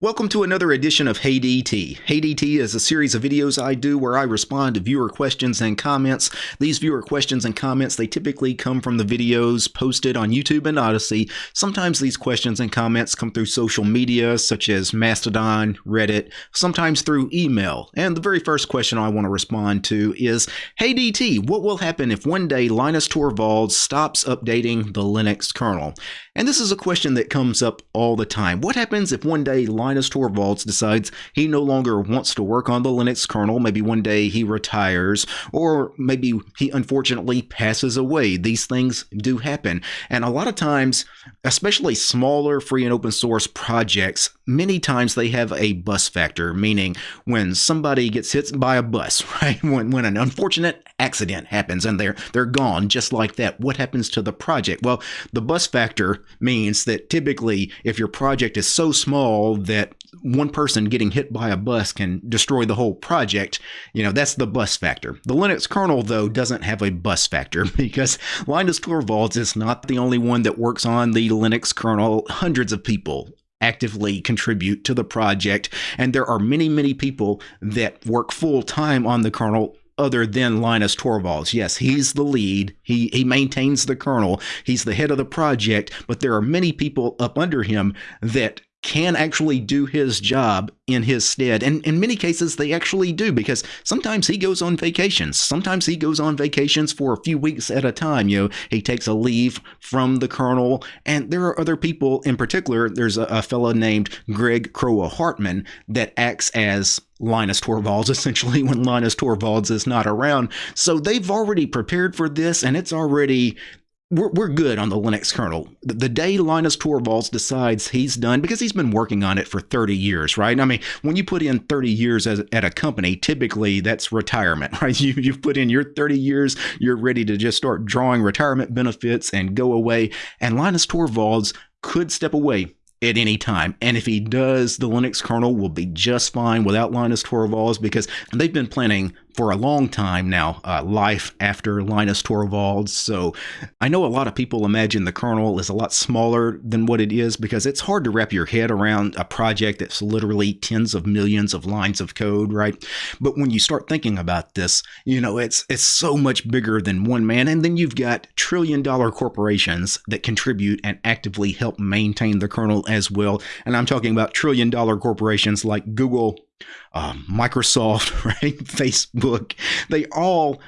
Welcome to another edition of Hey DT. Hey DT is a series of videos I do where I respond to viewer questions and comments. These viewer questions and comments, they typically come from the videos posted on YouTube and Odysee. Sometimes these questions and comments come through social media such as Mastodon, Reddit, sometimes through email. And the very first question I want to respond to is, Hey DT, what will happen if one day Linus Torvalds stops updating the Linux kernel? And this is a question that comes up all the time. What happens if one day Linus Torvalds decides he no longer wants to work on the Linux kernel? Maybe one day he retires, or maybe he unfortunately passes away. These things do happen. And a lot of times, especially smaller free and open source projects, many times they have a bus factor, meaning when somebody gets hit by a bus, right? When, when an unfortunate accident happens and they're they're gone just like that. What happens to the project? Well, the bus factor means that typically if your project is so small that one person getting hit by a bus can destroy the whole project, you know, that's the bus factor. The Linux kernel, though, doesn't have a bus factor because Linus Torvalds is not the only one that works on the Linux kernel. Hundreds of people actively contribute to the project, and there are many, many people that work full time on the kernel other than Linus Torvalds. Yes, he's the lead. He he maintains the kernel. He's the head of the project, but there are many people up under him that can actually do his job in his stead. And in many cases, they actually do because sometimes he goes on vacations. Sometimes he goes on vacations for a few weeks at a time. You know, he takes a leave from the kernel. And there are other people in particular. There's a, a fellow named Greg Kroah-Hartman that acts as Linus Torvalds essentially when Linus Torvalds is not around. So they've already prepared for this and it's already we're, we're good on the Linux kernel. The, day Linus Torvalds decides he's done, because he's been working on it for 30 years, right? I mean, when you put in 30 years as, at a company, typically that's retirement, right? You, you've put in your 30 years, you're ready to just start drawing retirement benefits and go away. And Linus Torvalds could step away at any time. And if he does, the Linux kernel will be just fine without Linus Torvalds because they've been planning for a long time now, uh, life after Linus Torvalds. So I know a lot of people imagine the kernel is a lot smaller than what it is because it's hard to wrap your head around a project that's literally tens of millions of lines of code, right? But when you start thinking about this, you know, it's it's so much bigger than one man. And then you've got trillion dollar corporations that contribute and actively help maintain the kernel as well. And I'm talking about trillion dollar corporations like Google, uh, Microsoft, right, Facebook, they all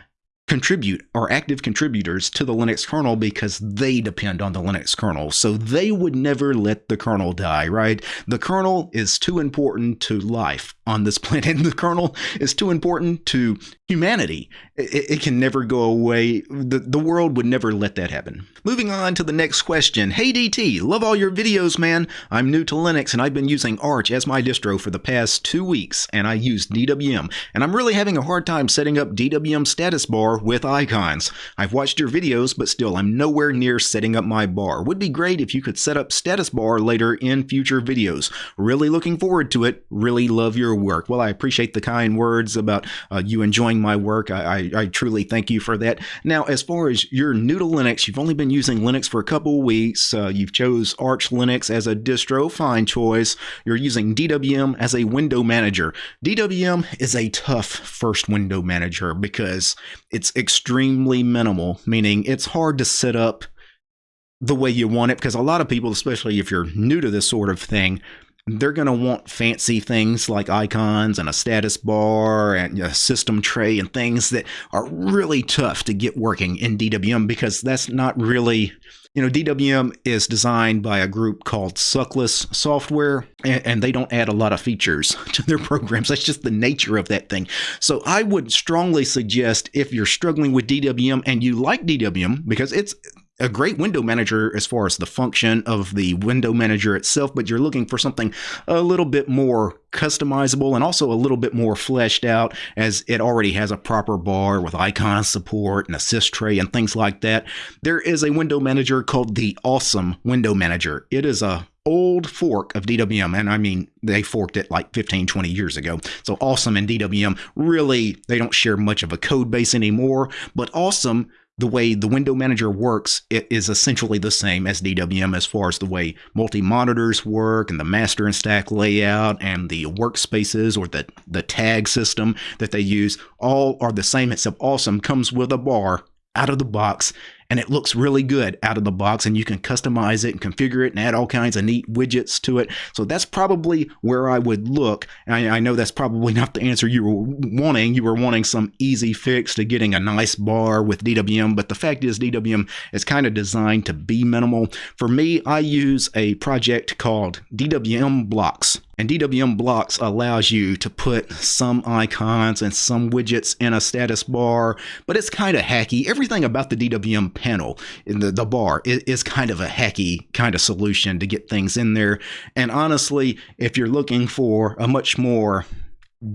contribute or active contributors to the Linux kernel because they depend on the Linux kernel. So they would never let the kernel die, right? The kernel is too important to life on this planet. And the kernel is too important to humanity. It, it, can never go away. The, the world would never let that happen. Moving on to the next question. Hey DT, love all your videos, man. I'm new to Linux and I've been using Arch as my distro for the past two weeks and I use DWM. And I'm really having a hard time setting up DWM status bar with icons. I've watched your videos, but still I'm nowhere near setting up my bar. Would be great if you could set up status bar later in future videos. Really looking forward to it. Really love your work. Well, I appreciate the kind words about uh, you enjoying my work. I, I, I, truly thank you for that. Now, as far as you're new to Linux, you've only been using Linux for a couple weeks. Uh, you've chose Arch Linux as a distro, fine choice. You're using DWM as a window manager. DWM is a tough first window manager because it's extremely minimal, meaning it's hard to set up the way you want it because a lot of people, especially if you're new to this sort of thing, they're going to want fancy things like icons and a status bar and a system tray and things that are really tough to get working in DWM because that's not really, you know, DWM is designed by a group called Suckless Software and, and they don't add a lot of features to their programs. That's just the nature of that thing. So I would strongly suggest if you're struggling with DWM and you like DWM because it's a great window manager as far as the function of the window manager itself, but you're looking for something a little bit more customizable and also a little bit more fleshed out as it already has a proper bar with icon support and assist tray and things like that. There is a window manager called the Awesome Window Manager. It is a old fork of DWM and I mean they forked it like 15 20 years ago. So Awesome and DWM really they don't share much of a code base anymore, but Awesome the way the window manager works is essentially the same as DWM as far as the way multi-monitors work and the master and stack layout and the workspaces or the, the tag system that they use all are the same except Awesome comes with a bar out of the box and it looks really good out of the box and you can customize it and configure it and add all kinds of neat widgets to it. So that's probably where i would look. I, I, know that's probably not the answer you were wanting. You were wanting some easy fix to getting a nice bar with dwm but the fact is dwm is kind of designed to be minimal. For me i use a project called dwm blocks and DWM Blocks allows you to put some icons and some widgets in a status bar, but it's kind of hacky. Everything about the DWM panel in the, the bar is, is kind of a hacky kind of solution to get things in there. And honestly, if you're looking for a much more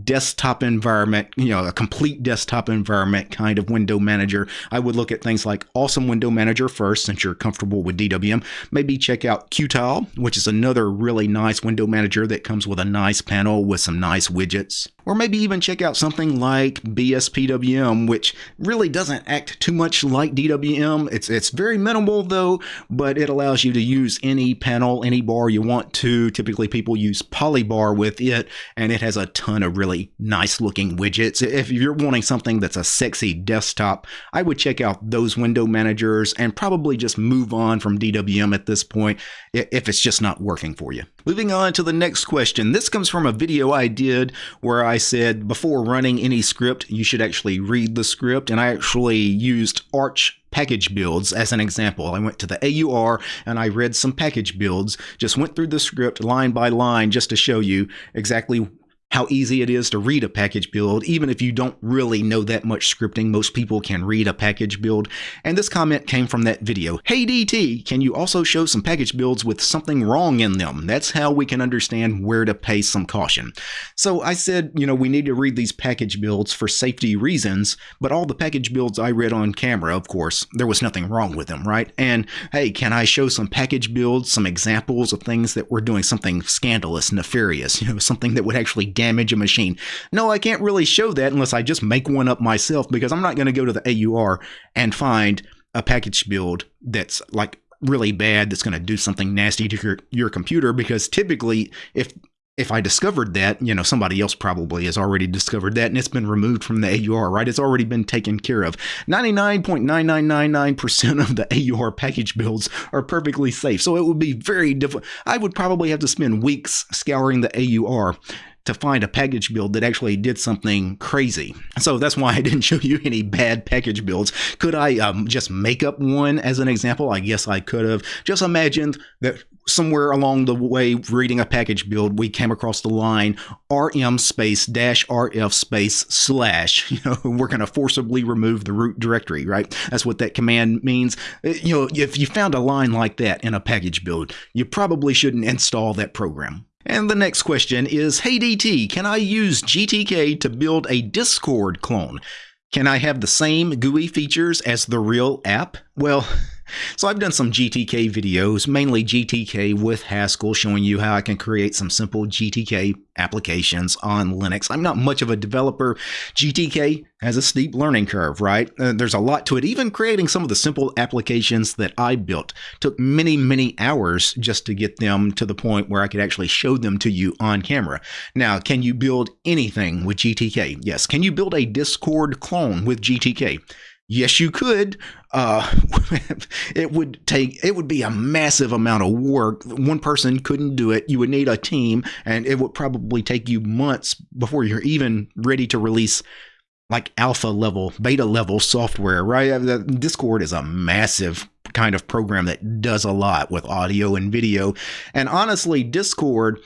desktop environment, you know, a complete desktop environment kind of window manager, I would look at things like Awesome Window Manager first, since you're comfortable with DWM. Maybe check out Qtile, which is another really nice window manager that comes with a nice panel with some nice widgets. Or maybe even check out something like BSPWM, which really doesn't act too much like DWM. It's, it's very minimal though, but it allows you to use any panel, any bar you want to. Typically people use Polybar with it, and it has a ton of really nice looking widgets. If you're wanting something that's a sexy desktop, I would check out those window managers and probably just move on from DWM at this point if it's just not working for you. Moving on to the next question. This comes from a video I did where I said before running any script, you should actually read the script. And I actually used Arch package builds as an example. I went to the AUR and I read some package builds, just went through the script line by line just to show you exactly how easy it is to read a package build. Even if you don't really know that much scripting, most people can read a package build. And this comment came from that video. Hey DT, can you also show some package builds with something wrong in them? That's how we can understand where to pay some caution. So I said, you know, we need to read these package builds for safety reasons, but all the package builds I read on camera, of course, there was nothing wrong with them, right? And hey, can I show some package builds, some examples of things that were doing something scandalous, nefarious, you know, something that would actually damage a machine. No, I can't really show that unless I just make one up myself because I'm not going to go to the AUR and find a package build that's like really bad that's going to do something nasty to your, your computer because typically if if I discovered that, you know, somebody else probably has already discovered that and it's been removed from the AUR, right? It's already been taken care of. 99.9999% of the AUR package builds are perfectly safe. So it would be very difficult. I would probably have to spend weeks scouring the AUR to find a package build that actually did something crazy. So that's why I didn't show you any bad package builds. Could I um, just make up one as an example? I guess I could have. Just imagined that somewhere along the way reading a package build, we came across the line rm space dash rf space slash. You know, we're going to forcibly remove the root directory, right? That's what that command means. Uh, you know, if you found a line like that in a package build, you probably shouldn't install that program. And the next question is, Hey DT, can I use GTK to build a Discord clone? Can I have the same GUI features as the real app? Well, so I've done some GTK videos, mainly GTK with Haskell, showing you how I can create some simple GTK applications on Linux. I'm not much of a developer. GTK has a steep learning curve, right? Uh, there's a lot to it. Even creating some of the simple applications that I built took many, many hours just to get them to the point where I could actually show them to you on camera. Now, can you build anything with GTK? Yes. Can you build a Discord clone with GTK? Yes, you could. Uh, it would take, it would be a massive amount of work. One person couldn't do it. You would need a team, and it would probably take you months before you're even ready to release like alpha level, beta level software, right? Uh, Discord is a massive kind of program that does a lot with audio and video. And honestly, Discord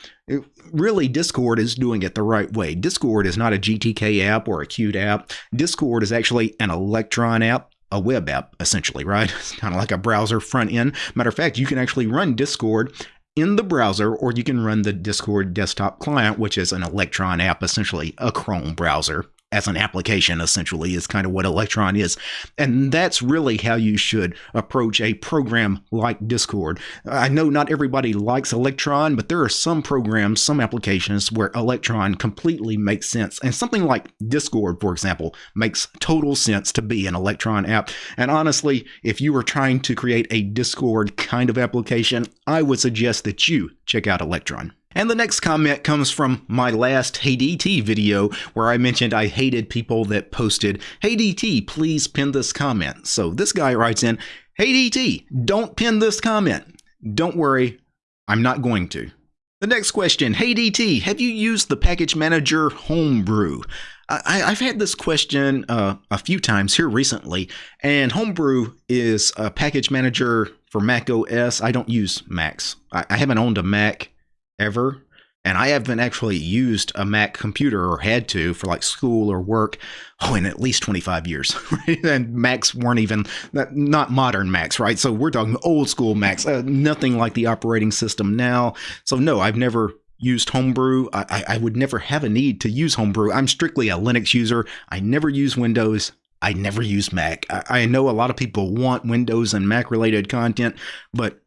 really Discord is doing it the right way. Discord is not a GTK app or a Qt app. Discord is actually an Electron app, a web app, essentially, right? It's kind of like a browser front end. Matter of fact, you can actually run Discord in the browser, or you can run the Discord desktop client, which is an Electron app, essentially a Chrome browser. As an application, essentially, is kind of what Electron is. And that's really how you should approach a program like Discord. I know not everybody likes Electron, but there are some programs, some applications where Electron completely makes sense. And something like Discord, for example, makes total sense to be an Electron app. And honestly, if you were trying to create a Discord kind of application, I would suggest that you check out Electron. And the next comment comes from my last Hey DT video where I mentioned I hated people that posted, Hey DT, please pin this comment. So this guy writes in, Hey DT, don't pin this comment. Don't worry, I'm not going to. The next question, Hey DT, have you used the package manager Homebrew? I, have had this question uh, a few times here recently, and Homebrew is a package manager for Mac OS. I don't use Macs. I, I haven't owned a Mac ever. And I haven't actually used a Mac computer or had to for like school or work, oh, in at least 25 years. And Macs weren't even, not modern Macs, right? So we're talking old school Macs, uh, nothing like the operating system now. So no, I've never used Homebrew. I, I would never have a need to use Homebrew. I'm strictly a Linux user. I never use Windows. I never use Mac. I, I know a lot of people want Windows and Mac related content, but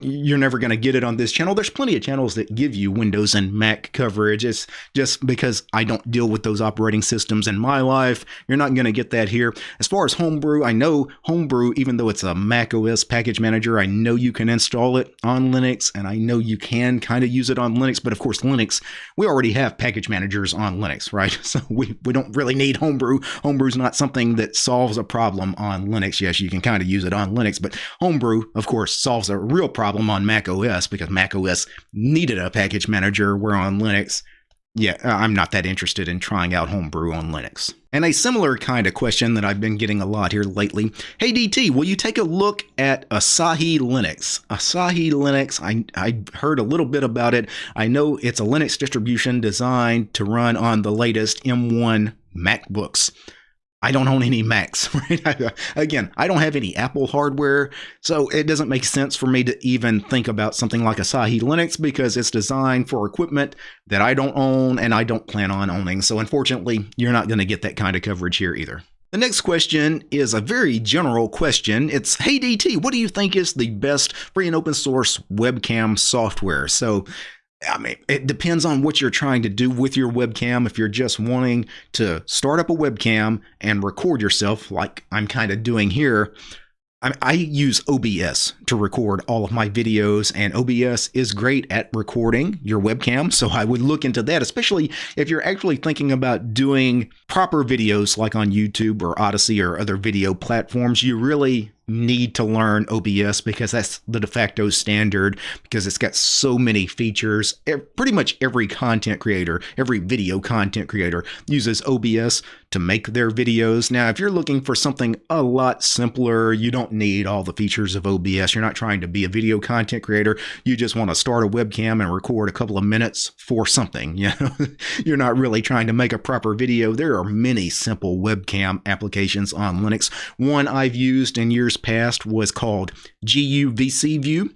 you're never going to get it on this channel. There's plenty of channels that give you Windows and Mac coverage. It's just because I don't deal with those operating systems in my life. You're not going to get that here. As far as Homebrew, I know Homebrew, even though it's a Mac OS package manager, I know you can install it on Linux and I know you can kind of use it on Linux. But of course, Linux, we already have package managers on Linux, right? So we, we don't really need Homebrew. Homebrew is not something that solves a problem on Linux. Yes, you can kind of use it on Linux, but Homebrew, of course, solves a real problem problem on Mac OS because Mac OS needed a package manager, where on Linux, yeah, uh, I'm not that interested in trying out Homebrew on Linux. And a similar kind of question that I've been getting a lot here lately. Hey DT, will you take a look at Asahi Linux? Asahi Linux, I, I heard a little bit about it. I know it's a Linux distribution designed to run on the latest M1 MacBooks. I don't own any Macs, right? Again, I don't have any Apple hardware, so it doesn't make sense for me to even think about something like Asahi Linux because it's designed for equipment that I don't own and I don't plan on owning. So unfortunately, you're not going to get that kind of coverage here either. The next question is a very general question. It's, hey DT, what do you think is the best free and open source webcam software? So I mean, it depends on what you're trying to do with your webcam. If you're just wanting to start up a webcam and record yourself, like I'm kind of doing here, I, I, use OBS to record all of my videos, and OBS is great at recording your webcam. So I would look into that, especially if you're actually thinking about doing proper videos like on YouTube or Odysee or other video platforms. You really need to learn OBS because that's the de facto standard because it's got so many features. Pretty much every content creator, every video content creator uses OBS to make their videos. Now, if you're looking for something a lot simpler, you don't need all the features of OBS. You're not trying to be a video content creator. You just want to start a webcam and record a couple of minutes for something. You know, you're not really trying to make a proper video. There are many simple webcam applications on Linux. One I've used in years past was called guvcview.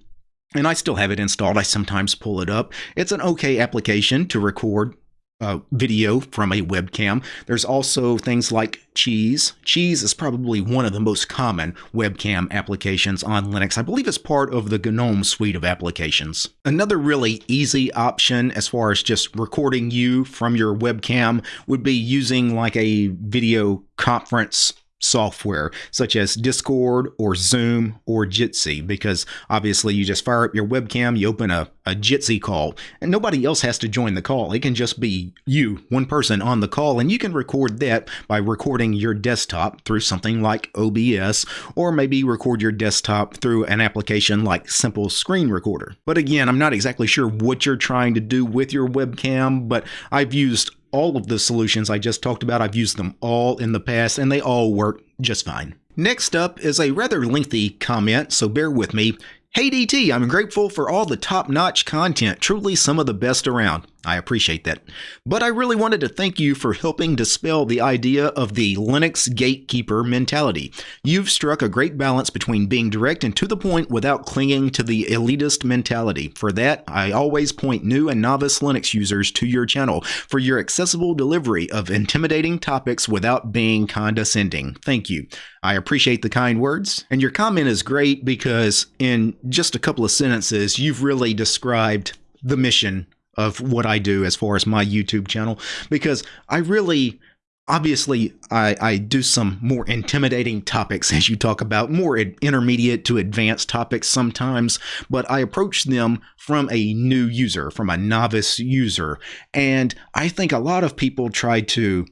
And I still have it installed. I sometimes pull it up. It's an okay application to record uh, video from a webcam. There's also things like Cheese. Cheese is probably one of the most common webcam applications on Linux. I believe it's part of the GNOME suite of applications. Another really easy option as far as just recording you from your webcam would be using like a video conference software such as Discord or Zoom or Jitsi because obviously you just fire up your webcam, you open a, a Jitsi call, and nobody else has to join the call. It can just be you, one person on the call, and you can record that by recording your desktop through something like OBS or maybe record your desktop through an application like Simple Screen Recorder. But again, I'm not exactly sure what you're trying to do with your webcam, but I've used all of the solutions I just talked about. I've used them all in the past and they all work just fine. Next up is a rather lengthy comment, so bear with me. Hey DT, I'm grateful for all the top notch content, truly some of the best around. I appreciate that. But I really wanted to thank you for helping dispel the idea of the Linux gatekeeper mentality. You've struck a great balance between being direct and to the point without clinging to the elitist mentality. For that, I always point new and novice Linux users to your channel for your accessible delivery of intimidating topics without being condescending. Thank you. I appreciate the kind words, and your comment is great because in just a couple of sentences, you've really described the mission of what I do as far as my YouTube channel because I really obviously I, I do some more intimidating topics as you talk about more intermediate to advanced topics sometimes but i approach them from a new user from a novice user. And i think a lot of people try to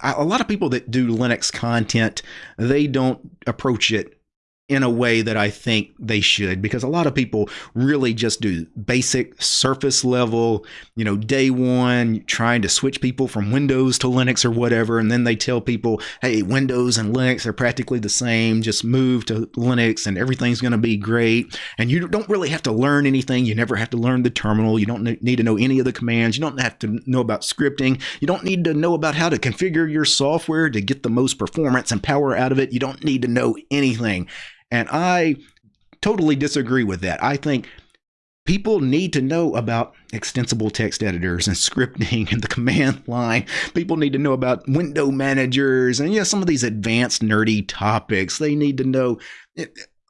a lot of people that do linux content they don't approach it in a way that I think they should because a lot of people really just do basic surface level, you know, day one, trying to switch people from Windows to Linux or whatever. And then they tell people, hey, Windows and Linux are practically the same, just move to Linux and everything's going to be great. And you don't really have to learn anything. You never have to learn the terminal. You don't need to know any of the commands. You don't have to know about scripting. You don't need to know about how to configure your software to get the most performance and power out of it. You don't need to know anything. And I totally disagree with that. I think people need to know about extensible text editors and scripting and the command line. People need to know about window managers and yeah, some of these advanced nerdy topics. They need to know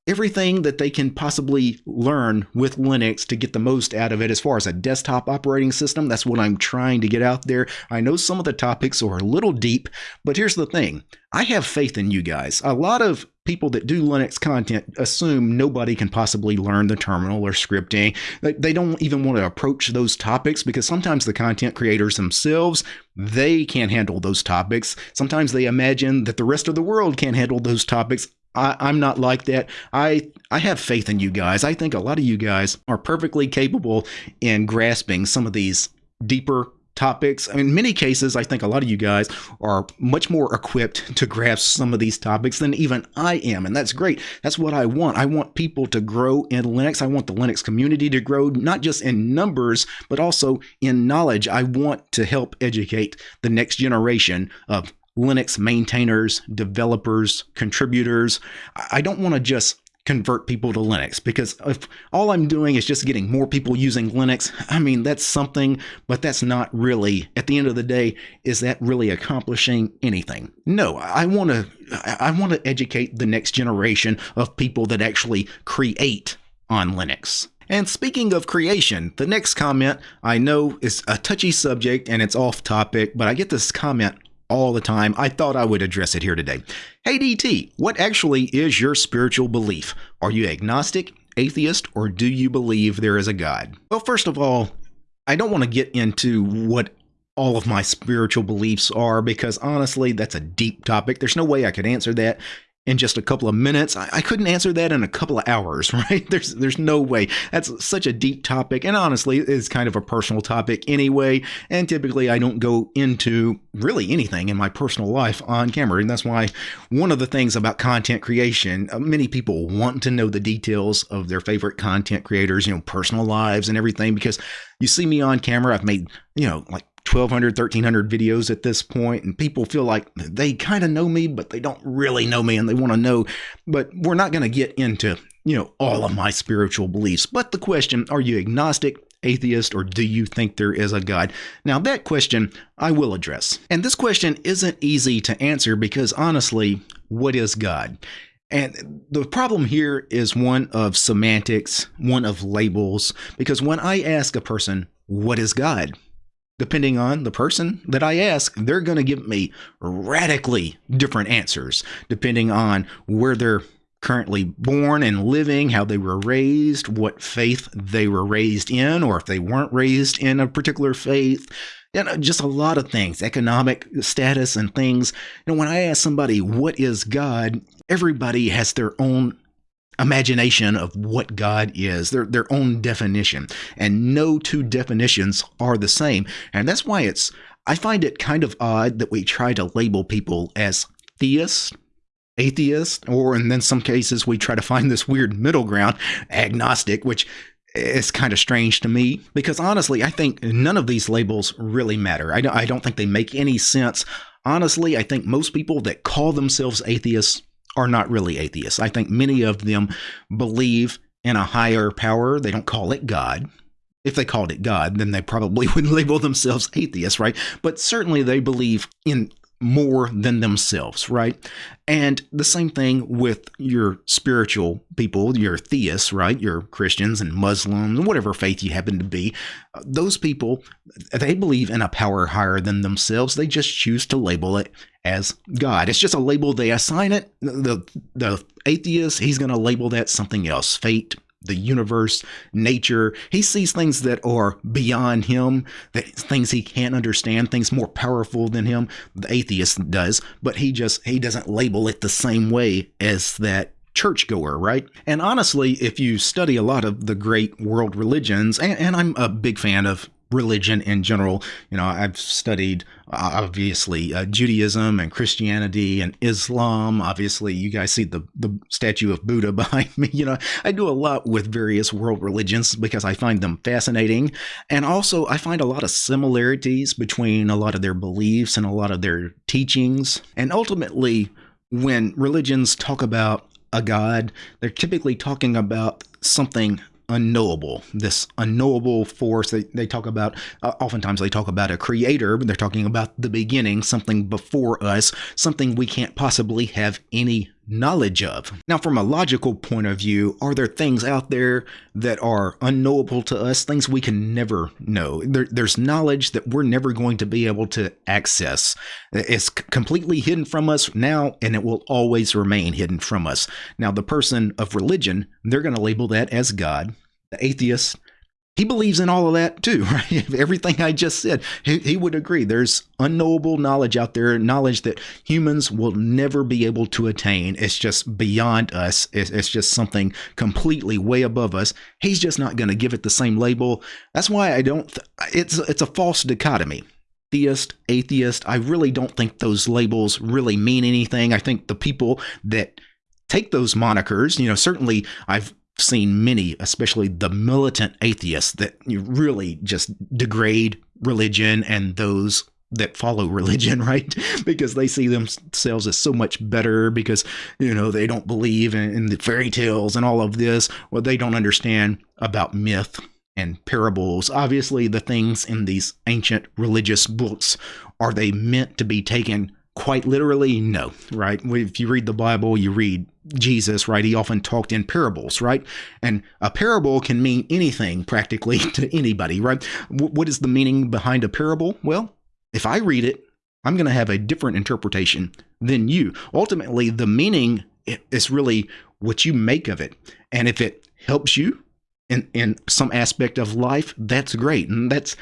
everything that they can possibly learn with Linux to get the most out of it as far as a desktop operating system. That's what I'm trying to get out there. I know some of the topics are a little deep, but here's the thing I have faith in you guys. A lot of people that do Linux content assume nobody can possibly learn the terminal or scripting. They don't even want to approach those topics because sometimes the content creators themselves, they can't handle those topics. Sometimes they imagine that the rest of the world can't handle those topics. I, I'm not like that. I I have faith in you guys. I think a lot of you guys are perfectly capable in grasping some of these deeper topics. In many cases, I think a lot of you guys are much more equipped to grasp some of these topics than even I am. And that's great. That's what I want. I want people to grow in Linux. I want the Linux community to grow, not just in numbers, but also in knowledge. I want to help educate the next generation of Linux maintainers, developers, contributors. I don't want to just convert people to Linux because if all I'm doing is just getting more people using Linux, I mean, that's something, but that's not really, at the end of the day, is that really accomplishing anything? No, I want to, I want to educate the next generation of people that actually create on Linux. And speaking of creation, the next comment I know is a touchy subject and it's off topic, but I get this comment all the time. I thought I would address it here today. Hey DT, what actually is your spiritual belief? Are you agnostic, atheist, or do you believe there is a God? Well, first of all, I don't want to get into what all of my spiritual beliefs are because honestly, that's a deep topic. There's no way I could answer that in just a couple of minutes. I, I, couldn't answer that in a couple of hours, right? There's there's no way. That's such a deep topic, and honestly, it's kind of a personal topic anyway. And typically, I don't go into really anything in my personal life on camera, and that's why one of the things about content creation, uh, many people want to know the details of their favorite content creators, you know, personal lives and everything, because you see me on camera. I've made you know like 1200 1300 videos at this point and people feel like they kind of know me but they don't really know me and they want to know. But we're not going to get into you know all of my spiritual beliefs. But the question are you agnostic atheist or do you think there is a god? Now that question i will address. And this question isn't easy to answer because honestly what is god? And the problem here is one of semantics, one of labels, because when I ask a person, What is God? Depending on the person that I ask, they're going to give me radically different answers depending on where they're currently born and living, how they were raised, what faith they were raised in, or if they weren't raised in a particular faith. You know, just a lot of things, economic status and things. You know, when I ask somebody, what is God? Everybody has their own imagination of what God is, their their own definition, and no two definitions are the same. And that's why it's I find it kind of odd that we try to label people as theists atheist, or and then some cases we try to find this weird middle ground, agnostic, which is kind of strange to me because honestly, I think none of these labels really matter. I don't, I don't think they make any sense. Honestly, I think most people that call themselves atheists are not really atheists. I think many of them believe in a higher power. They don't call it God. If they called it God, then they probably would label themselves atheists, right? But certainly they believe in more than themselves, right? And the same thing with your spiritual people, your theists, right? Your Christians and Muslims, whatever faith you happen to be. Those people, they believe in a power higher than themselves. They just choose to label it as God. It's just a label they assign it. The the atheist, he's going to label that something else, fate, the universe, nature. He sees things that are beyond him, that things he can't understand, things more powerful than him. The atheist does, but he just he doesn't label it the same way as that churchgoer, right? And honestly, if you study a lot of the great world religions, and, and I'm a big fan of religion in general. You know, I've studied uh, obviously uh, Judaism and Christianity and Islam. Obviously, you guys see the the statue of Buddha behind me. You know, I do a lot with various world religions because I find them fascinating, and also I find a lot of similarities between a lot of their beliefs and a lot of their teachings. And ultimately, when religions talk about a god, they're typically talking about something unknowable, this unknowable force. They, they talk about, uh, oftentimes they talk about a creator, but they're talking about the beginning, something before us, something we can't possibly have any knowledge of. Now, from a logical point of view, are there things out there that are unknowable to us, things we can never know? There, there's knowledge that we're never going to be able to access. It's completely hidden from us now, and it will always remain hidden from us. Now, the person of religion, they're going to label that as God. The atheist, he believes in all of that too, right? Everything I just said, he, he, would agree. There's unknowable knowledge out there, knowledge that humans will never be able to attain. It's just beyond us. It's, it's just something completely way above us. He's just not going to give it the same label. That's why I don't. Th- it's it's a false dichotomy. Theist, atheist. I really don't think those labels really mean anything. I think the people that take those monikers, you know, certainly I've seen many, especially the militant atheists, that really just degrade religion and those that follow religion, right? because they see themselves as so much better because, you know, they don't believe in, in the fairy tales and all of this. Well, they don't understand about myth and parables. Obviously, the things in these ancient religious books are they meant to be taken quite literally? No, right? If you read the Bible, you read Jesus, right? He often talked in parables, right? And a parable can mean anything practically to anybody, right? what is the meaning behind a parable? Well, if I read it, I'm going to have a different interpretation than you. Ultimately, the meaning is really what you make of it. And if it helps you in, in some aspect of life, that's great. And that's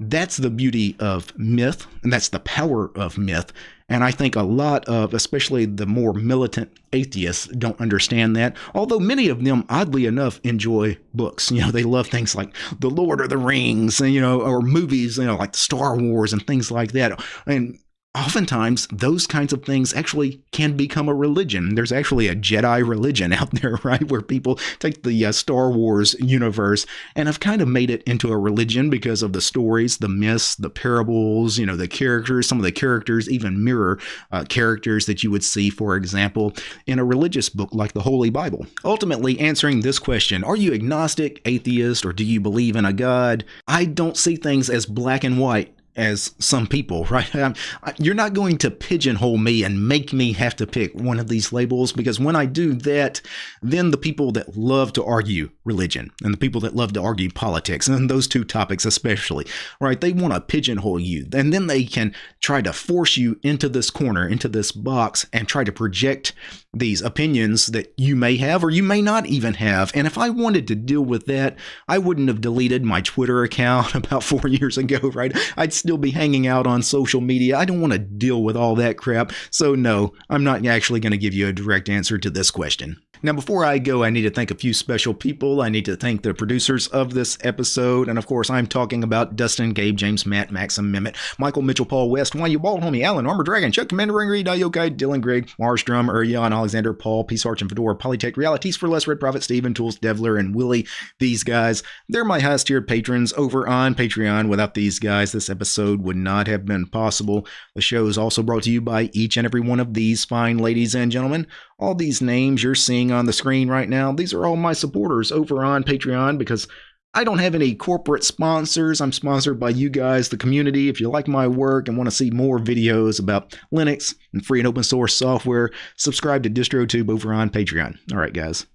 that's the beauty of myth, and that's the power of myth. And I think a lot of, especially the more militant atheists, don't understand that. Although many of them, oddly enough, enjoy books. You know, they love things like The Lord of the Rings, and, you know, or movies, you know, like Star Wars and things like that. And oftentimes those kinds of things actually can become a religion. There's actually a Jedi religion out there, right, where people take the uh, Star Wars universe and have kind of made it into a religion because of the stories, the myths, the parables, you know, the characters. Some of the characters even mirror uh, characters that you would see, for example, in a religious book like the Holy Bible. Ultimately, answering this question are you agnostic, atheist, or do you believe in a God? I don't see things as black and white as some people, right? Um, I'm, you're not going to pigeonhole me and make me have to pick one of these labels because when I do that, then the people that love to argue religion and the people that love to argue politics and those two topics especially, right? They want to pigeonhole you and then they can try to force you into this corner, into this box and try to project these opinions that you may have or you may not even have. And if I wanted to deal with that, I wouldn't have deleted my Twitter account about four years ago, right? I'd still be hanging out on social media. I don't want to deal with all that crap. So, no, I'm not actually going to give you a direct answer to this question. Now, before I go, I need to thank a few special people. I need to thank the producers of this episode. And of course, I'm talking about Dustin, Gabe, James, Matt, Maxim, Mehmet, Michael, Mitchell, Paul, West, Why You Bald, Homie, Alan, Armor Dragon, Chuck, Commander, Ring Reed, Yokai, Dylan, Greg, Mars, Drum, Urjan, Alexander, Paul, Peace Arch, and Fedora, Polytech, Realities for Less, Red Prophet, Steven, Tools, Devler, and Willie. These guys, they're my highest tiered patrons over on Patreon. Without these guys, this episode would not have been possible. The show is also brought to you by each and every one of these fine ladies and gentlemen. All these names you're seeing on the screen right now, these are all my supporters over on Patreon because I don't have any corporate sponsors. I'm sponsored by you guys, the community. If you like my work and want to see more videos about Linux and free and open source software, subscribe to DistroTube over on Patreon. All right, guys.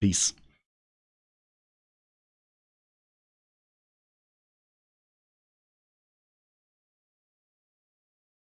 Peace.